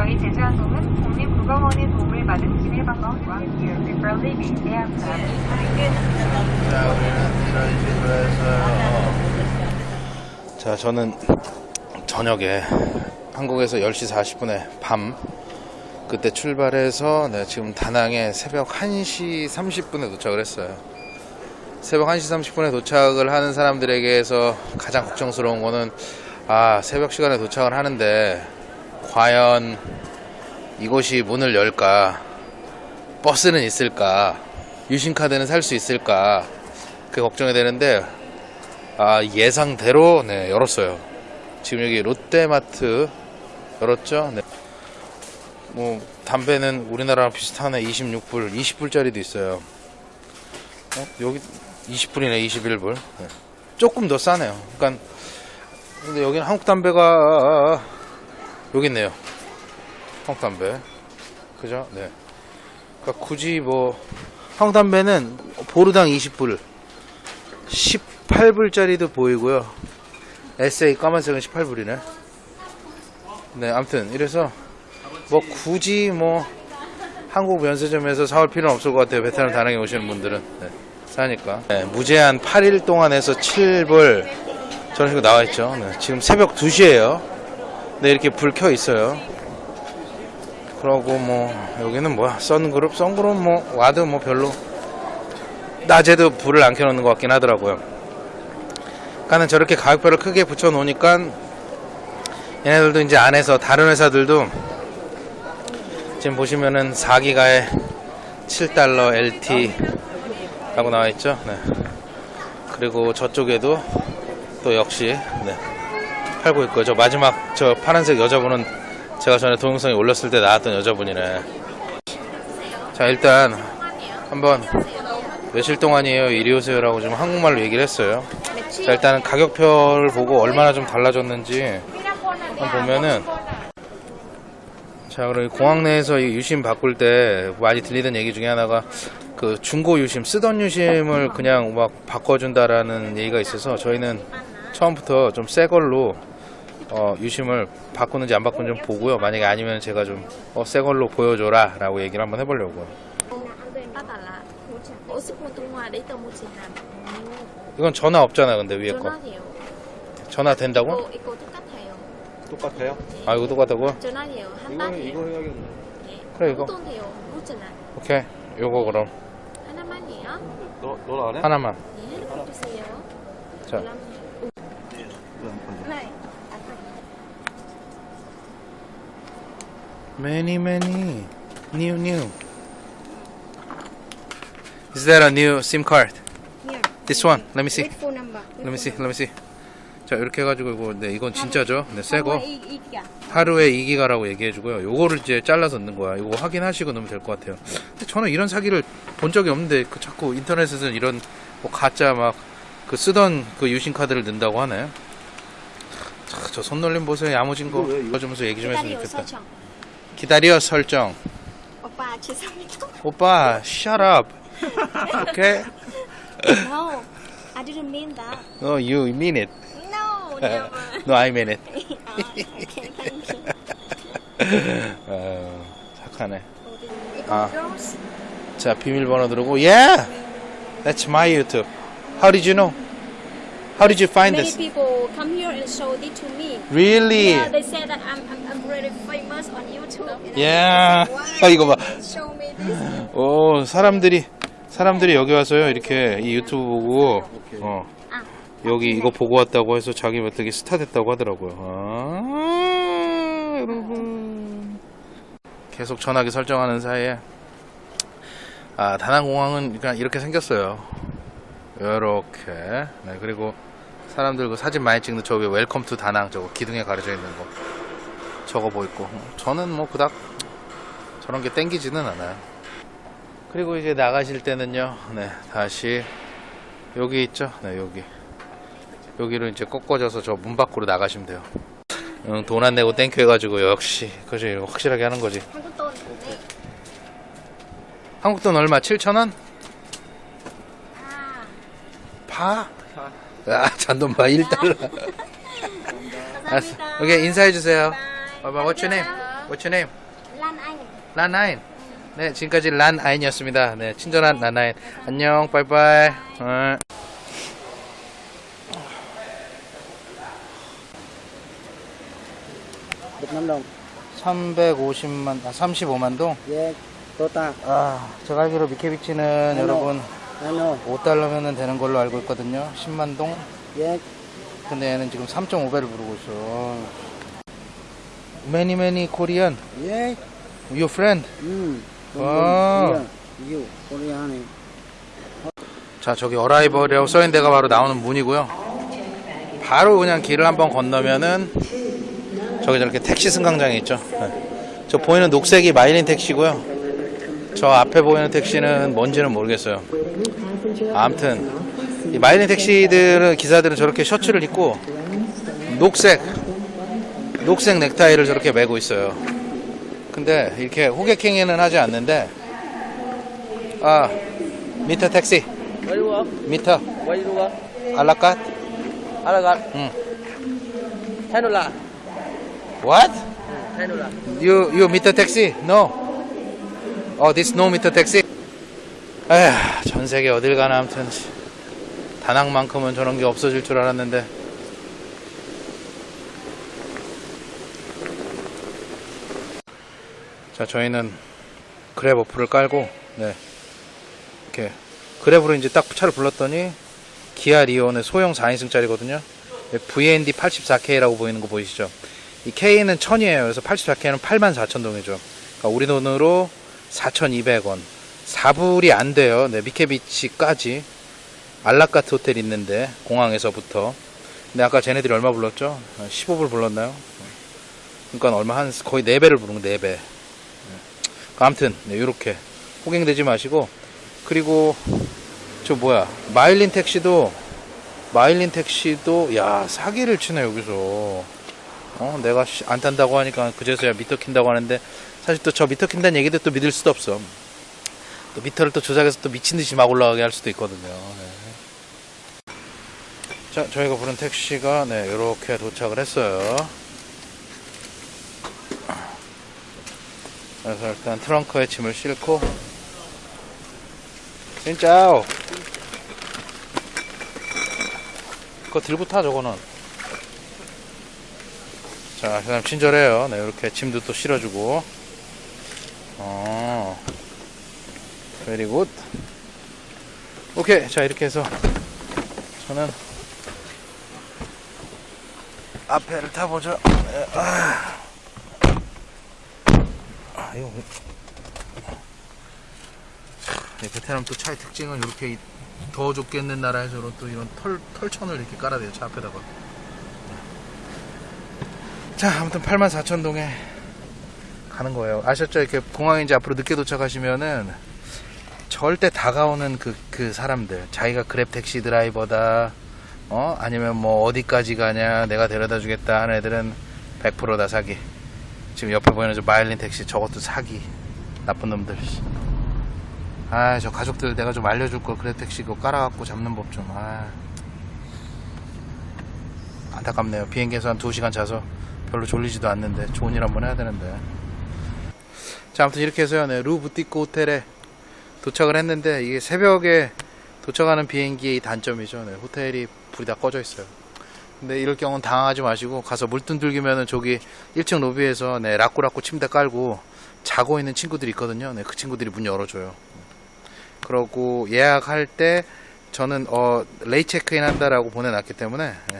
저희 제주항공은 국립국어원의 도움을 받은 Friendly Beach Aircraft. 자, 우리는 이런 식으로 해서 자, 저는 저녁에 한국에서 10시 40분에 밤 그때 출발해서 네, 지금 다낭에 새벽 1시 30분에 도착을 했어요. 새벽 1시 30분에 도착을 하는 사람들에게서 가장 걱정스러운 거는 아, 새벽 시간에 도착을 하는데 과연 이곳이 문을 열까? 버스는 있을까? 유심카드는 살 수 있을까? 그게 걱정이 되는데 아, 예상대로 네, 열었어요. 지금 여기 롯데마트 열었죠? 네. 뭐 담배는 우리나라랑 비슷하네 26불 20불짜리도 있어요 어? 여기 20불이네 21불 네. 조금 더 싸네요 그러니까 근데 여기는 한국 담배가 여기 있네요. 한국 담배. 그죠? 네. 그러니까 굳이 뭐 한국 담배는 보르당 20불 18불짜리도 보이고요. SA 까만색은 18불이네. 네 아무튼 이래서 뭐 굳이 뭐 한국 면세점에서 사올 필요는 없을 것 같아요. 베트남 다낭에 오시는 분들은. 네, 사니까. 네, 무제한 8일 동안 해서 7불 저런 식으로 나와 있죠. 네, 지금 새벽 2시에요. 네, 이렇게 불 켜 있어요. 그러고 뭐 여기는 뭐야 선그룹 선그룹 뭐 와도 뭐 별로 낮에도 불을 안 켜놓는 것 같긴 하더라고요. 그러니까는 저렇게 가격표를 크게 붙여 놓으니까 얘네들도 이제 안에서 다른 회사들도 지금 보시면은 4기가에 7달러 LT 라고 나와 있죠. 네. 그리고 저쪽에도 또 역시 네. 팔고 있고요. 저 마지막 저 파란색 여자분은 제가 전에 동영상에 올렸을 때 나왔던 여자분이네. 자 일단 한번 며칠 동안이에요 이리 오세요라고 지금 한국말로 얘기를 했어요. 자 일단은 가격표를 보고 얼마나 좀 달라졌는지 한번 보면은 자, 그리고 공항 내에서 이 유심 바꿀 때 많이 들리던 얘기 중에 하나가 그 중고 유심, 쓰던 유심을 그냥 막 바꿔준다라는 얘기가 있어서 저희는 처음부터 좀 새 걸로 어, 유심을 바꾸는지 안 바꾸는지 좀 보고요. 만약에 아니면 제가 좀 어, 새 걸로 보여줘라 라고 얘기를 한번 해보려고요. 이건 전화 없잖아, 근데 위에 거. 전화 된다고? cô 똑같아요 똑같아요? 아, 이거 똑같다고? cho nó nhiều 한 이거 이거 해야겠네. 그래, 이거. 오케이. 요거 그럼. 하나만이에요 너, 너안 해? 하나만. 네 핸드폰 주세요 자. Many, many. New, new. Is that a new SIM card? Here. This one. Let me see. With phone number. Let me see. Let me see. 자, 이렇게 해가지고 이거 네 이건 진짜죠? 네, 새 거. 이, 이, 이기야. 하루에 2기가라고 얘기해주고요. 요거를 이제 잘라서 넣는 거야. 이거 확인하시고 넣으면 될 것 같아요. 근데 저는 이런 사기를 본 적이 없는데 그 자꾸 인터넷에서는 이런 뭐 가짜 막 그 쓰던 그 유심 카드를 넣는다고 하네. 자, 저 손놀림 보세요. 야무진 거. 이거? 봐주면서 얘기 좀 했으면 기다려 좋겠다. 기다려 설정. 오빠 죄송합니다. 오빠, shut up. Okay? No, I didn't mean that. No, you mean it. No, never. no, I mean it. 아, okay, thank you. 어, 착하네. 아. 자, 비밀번호 누르고, yeah! That's my YouTube. How did you know? How did you find Many this? people come here and show it to me. Really? Yeah, they say that I'm, I'm, I'm really famous on YouTube. And Yeah. I was 아, 이거 봐. like, Why show me this? 오, 사람들이, 사람들이 여기 와서요, 이렇게 이 유튜브 보고, 어, 아, 여기 이거 보고 왔다고 해서 자기 어떻게 스타 됐다고 하더라고요. 아, 여러분. 계속 전화기 설정하는 사이에, 아, 다낭 공항은 그냥 이렇게 생겼어요. 요렇게. 네, 그리고 사람들 그 사진 많이 찍는 저기 welcome to 다낭 저거 기둥에 가려져 있는 거. 저거 보이고. 저는 뭐 그닥 저런 게 땡기지는 않아요. 그리고 이제 나가실 때는요, 네, 다시 여기 있죠? 네, 여기. 여기로 이제 꺾어져서 저 문 밖으로 나가시면 돼요. 응, 돈 안 내고 thank you 해가지고 역시, 그지, 확실하게 하는 거지. 한국 돈. 얼마? 7,000원? 아, 파? 아, 잔돈파 1달러. 알았어. 감사합니다. 오케이, 인사해주세요. 봐봐, what's your name? What's your name? Lan Anh. 란아인. 네, 지금까지 란아인이었습니다. 네, 친절한 란아인. 안녕, 빠이빠이. 어. Đồng 350만, 아, 35만 동? 예 또딱 아, 제가 알기로 미케비치는 네, 여러분 ano 5달러면 되는 걸로 알고 있거든요. 10만 동? 예 근데 얘는 지금 3.5배를 부르고 있어. Many, many Korean. 예 Your friend. 음 아. 유 코리아네 자, 저기 어라이벌이라고 써있는 데가 바로 나오는 문이고요. 바로 그냥 길을 한번 건너면은 저기 저렇게 택시 승강장이 있죠. 네. 저 보이는 녹색이 마일린 택시고요. 저 앞에 보이는 택시는 뭔지는 모르겠어요. 아무튼 이 마일린 택시들은 기사들은 저렇게 셔츠를 입고 녹색 녹색 넥타이를 저렇게 메고 있어요. 근데 이렇게 호객행위는 하지 않는데 아 미터 택시 미터 Hello God 응. Là What? Là You you meter taxi? No. Oh, this no. 에휴, 전 세계 어딜 가나 아무튼 다낭만큼은 저런 게 없어질 줄 알았는데. 자, 저희는 그랩 어플을 깔고 네. 이렇게 그랩으로 이제 딱 차를 불렀더니 기아 리온의 소형 4인승짜리거든요. VND 84K라고 보이는 거 보이시죠? 이 K는 1000이에요. 그래서 84K는 84,000동이죠. 그러니까 우리 돈으로 4,200원. 4불이 안 돼요. 네, 미케비치까지. 알라카트 호텔 있는데, 공항에서부터. 근데 아까 쟤네들이 얼마 불렀죠? 15불 불렀나요? 그러니까 얼마 한 거의 4배를 부른 거 4배. 네. 아무튼, 네, 요렇게. 호갱되지 마시고. 그리고, 저 뭐야. 마일린 택시도, 마일린 택시도, 야, 사기를 치네, 여기서. 어, 내가 씨, 안 탄다고 하니까 그제서야 미터 킨다고 하는데 사실 또 저 미터 킨다는 얘기도 또 믿을 수도 없어. 또 미터를 또 조작해서 또 미친 듯이 막 올라가게 할 수도 있거든요. 네. 자, 저희가 부른 택시가 네, 이렇게 도착을 했어요. 그래서 일단 트렁크에 짐을 싣고 진짜오. 그거 들고 타 저거는. 자, 그 다음 친절해요. 네, 이렇게 짐도 또 실어주고. 어, very good. 오케이, 자 이렇게 해서 저는 앞에를 타보죠. 네, 아, 아 이거 네, 베트남 또 차의 특징은 이렇게 더 좁겠는 나라에서는 또 이런 털 털천을 이렇게 깔아대요 차 앞에다가. 자, 아무튼 84,000동에 가는 거예요. 아셨죠? 이렇게 공항에 이제 앞으로 늦게 도착하시면은 절대 다가오는 그, 그 사람들. 자기가 그랩 택시 드라이버다. 어? 아니면 뭐 어디까지 가냐. 내가 데려다 주겠다 하는 애들은 100%다 사기. 지금 옆에 보이는 저 마일린 택시 저것도 사기. 나쁜 놈들. 아, 저 가족들 내가 좀 알려줄 걸 그랩 택시 그거 깔아갖고 잡는 법 좀. 아. 안타깝네요. 비행기에서 한 2시간 자서 별로 졸리지도 않는데 좋은 일 한번 해야 되는데 자 아무튼 이렇게 해서요. 네, 루 부티크 호텔에 도착을 했는데 이게 새벽에 도착하는 비행기의 단점이죠. 네, 호텔이 불이 다 꺼져 있어요. 근데 이럴 경우는 당황하지 마시고 가서 물뚱들기면은 저기 1층 로비에서 네, 라꾸라꾸 침대 깔고 자고 있는 친구들이 있거든요. 네, 그 친구들이 문 열어줘요. 그러고 예약할 때 저는 어 레이 체크인 한다라고 보내놨기 때문에 네,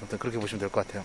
아무튼 그렇게 보시면 될 것 같아요